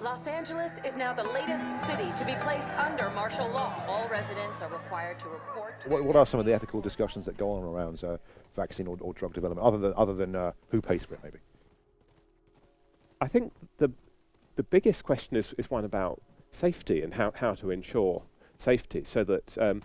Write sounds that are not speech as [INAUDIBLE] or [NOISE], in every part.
Los Angeles is now the latest city to be placed under martial law. All residents are required to report. To What, what are some of the ethical discussions that go on around uh, vaccine or, or drug development, other than other than uh, who pays for it, maybe? I think the the biggest question is, is one about safety and how, how to ensure safety so that um,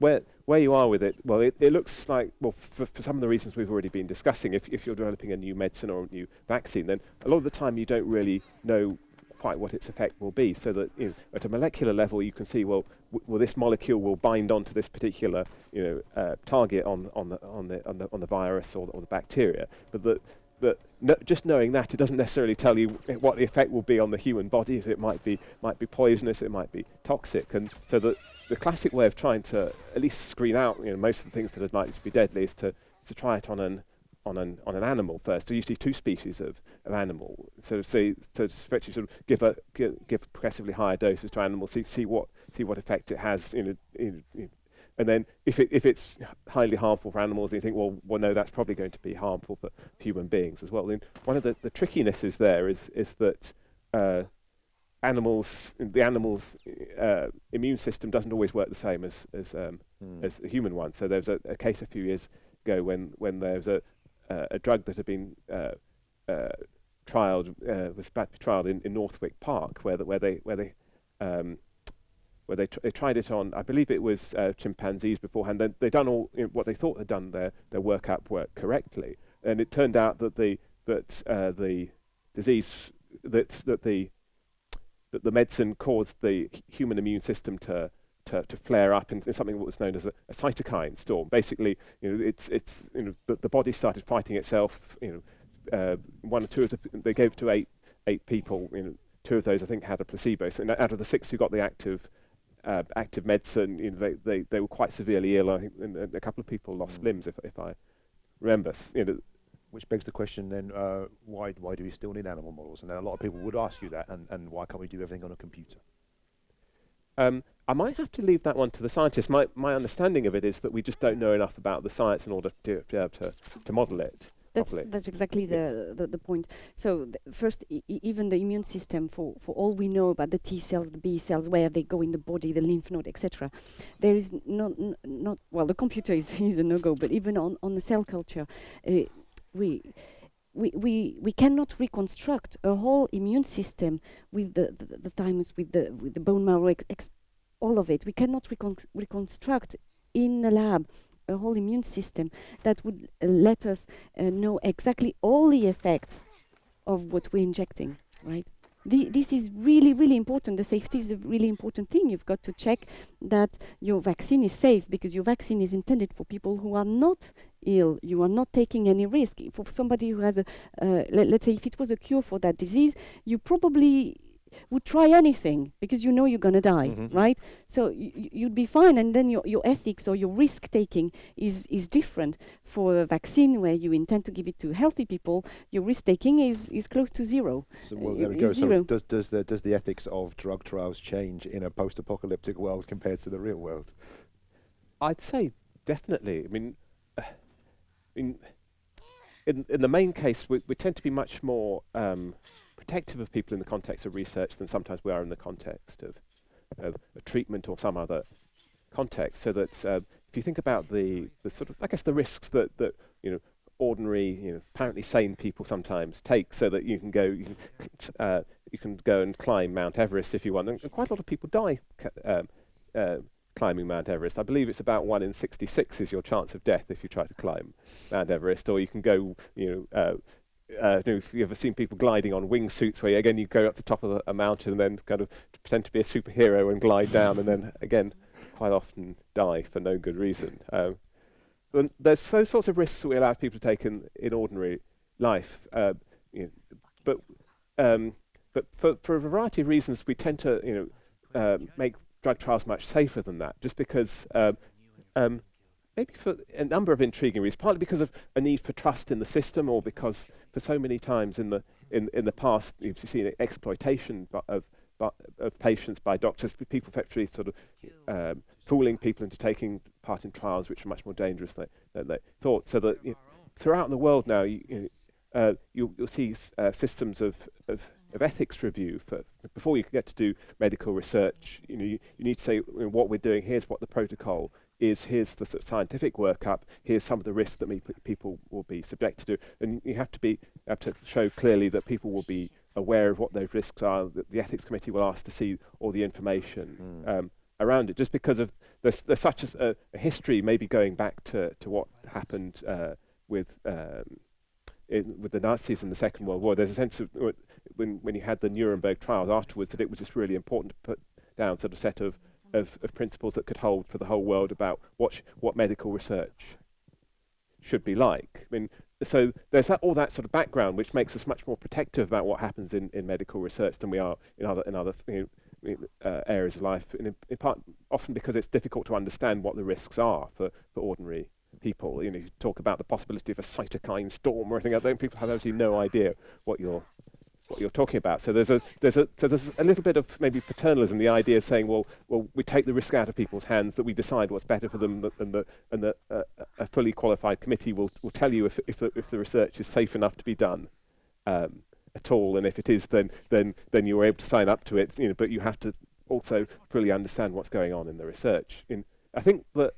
where where you are with it, well, it, it looks like, well, for, for some of the reasons we've already been discussing, if, if you're developing a new medicine or a new vaccine, then a lot of the time you don't really know quite what its effect will be. So that you know, at a molecular level, you can see, well, well, this molecule will bind onto this particular, you know, uh, target on on the on the on the on the virus or the, or the bacteria. But that that no, just knowing that it doesn't necessarily tell you what the effect will be on the human body. So it might be might be poisonous, it might be toxic, and so that the classic way of trying to at least screen out you know most of the things that are likely to be deadly is to to try it on an on an on an animal first. So usually two species of, of animal. So say so sort of give a give, progressively higher doses to animals, see see what see what effect it has in, a, in, in and then if it if it's highly harmful for animals, and you think, well, well, no, that's probably going to be harmful for human beings as well. Then one of the, the trickinesses there is is that uh, animals, the animals' uh, immune system doesn't always work the same as as um, Mm. as the human one. So there was a, a case a few years ago when when there was a uh, a drug that had been uh, uh, trialed uh, was about to be trialed in, in Northwick Park, where the, where they where they um, where they, tr- they tried it on, I believe it was uh, chimpanzees beforehand. They they done all you know, what they thought they'd done their their workup work correctly, and it turned out that the that uh, the disease that that the that the medicine caused the human immune system to to, to flare up in, in something that was known as a, a cytokine storm. Basically, you know, it's it's you know the, the body started fighting itself. You know, uh, one or two of the they gave to eight eight people. You know, two of those I think had a placebo. So out of the six who got the active uh, active medicine, you know, they, they they were quite severely ill. I think and, and a couple of people lost Mm. limbs, if if I remember. You know, Which begs the question then, uh, why why do we still need animal models? And then a lot of people would ask you that, and, and why can't we do everything on a computer? Um, I might have to leave that one to the scientists. My, my understanding of it is that we just don't know enough about the science in order to, to be able to, to model it That's properly. that's exactly the, the the point. So th- first, even the immune system, for for all we know about the T cells, the B cells, where they go in the body, the lymph node, etc. There is not not well. The computer is [LAUGHS] is a no go, but even on on the cell culture, uh, we. We, we, we cannot reconstruct a whole immune system with the, the, the thymus, with the, with the bone marrow, all of it. We cannot recon- reconstruct in a lab a whole immune system that would uh, let us uh, know exactly all the effects of what we're injecting, right? This is really, really important. The safety is a really important thing. You've got to check that your vaccine is safe because your vaccine is intended for people who are not ill. You are not taking any risk. For somebody who has a, uh, let, let's say, if it was a cure for that disease, you probably would try anything because you know you're going to die, Mhm. right? So y- y- you'd be fine, and then your, your ethics or your risk taking is is different. For a vaccine where you intend to give it to healthy people, your risk taking is is close to zero. So well, Uh, there we i- go. So does does the does the ethics of drug trials change in a post-apocalyptic world compared to the real world? I'd say definitely. I mean, uh, [SIGHS] in in in the main case, we, we tend to be much more um, protective of people in the context of research than sometimes we are in the context of, of a treatment or some other context. So that uh, if you think about the the sort of I guess the risks that that you know ordinary you know apparently sane people sometimes take, so that you can go you can uh, you can go and climb Mount Everest if you want, and, and quite a lot of people die. Um, uh, climbing Mount Everest. I believe it's about one in 66 is your chance of death if you try to climb Mount Everest, or you can go, you know, uh, you know, if you've ever seen people gliding on wingsuits, where again you go up the top of a mountain and then kind of pretend to be a superhero and glide down, and then again quite often die for no good reason. Um, and there's those sorts of risks that we allow people to take in, in ordinary life, uh, you know, but um, but for, for a variety of reasons, we tend to you know uh, make drug trials much safer than that, just because um, um, maybe for a number of intriguing reasons, partly because of a need for trust in the system, or because for so many times in the in, in the past you've seen exploitation of of patients by doctors, people actually sort of um, fooling people into taking part in trials which are much more dangerous than, than they thought. So that you know, throughout the world now, you, you know, uh, you'll, you'll see uh, systems of, of of ethics review for before you can get to do medical research. You know, you, you need to say you what we're doing. Here's what the protocol is. Here's the sort of scientific workup. Here's some of the risks that me, people will be subjected to, and you have to be have to show clearly that people will be aware of what those risks are. That the ethics committee will ask to see all the information. Mm. Um, around it, just because of there's, there's such a, a history, maybe going back to, to what happened uh, with um, with the Nazis in the Second World War. There's a sense of when when you had the Nuremberg trials afterwards that it was just really important to put down sort of set of, of, of principles that could hold for the whole world about what what medical research should be like. I mean, so there's that, all that sort of background which makes us much more protective about what happens in, in medical research than we are in other in other you know, uh, areas of life, in, in part often because it's difficult to understand what the risks are for, for ordinary people. You know, you talk about the possibility of a cytokine storm or anything like that, people have absolutely no idea what you're what you're talking about. So there's a there's a so there's a little bit of maybe paternalism, the idea of saying, well, well, we take the risk out of people's hands, that we decide what's better for them, th- and the and the uh, a fully qualified committee will will tell you if if the, if the research is safe enough to be done. Um, at all, and if it is, then then then you're able to sign up to it. You know, but you have to also fully understand what's going on in the research. In I think that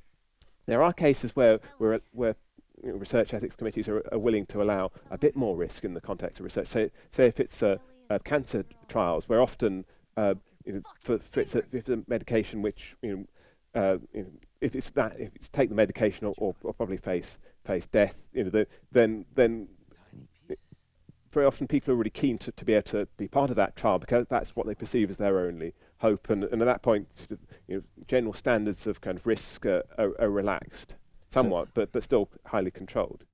there are cases where where where you know, research ethics committees are, are, willing to allow a bit more risk in the context of research. Say, say if it's uh, uh, cancer trials, where often uh, you know, for, for it's, a, if it's a medication which you know, uh, you know, if it's that, if it's take the medication or, or, or probably face face death, you know, the, then then very often people are really keen to, to be able to be part of that trial because that's what they perceive as their only hope. And, and at that point, you know, general standards of kind of risk are, are, are relaxed somewhat, but, but still highly controlled.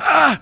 Ah!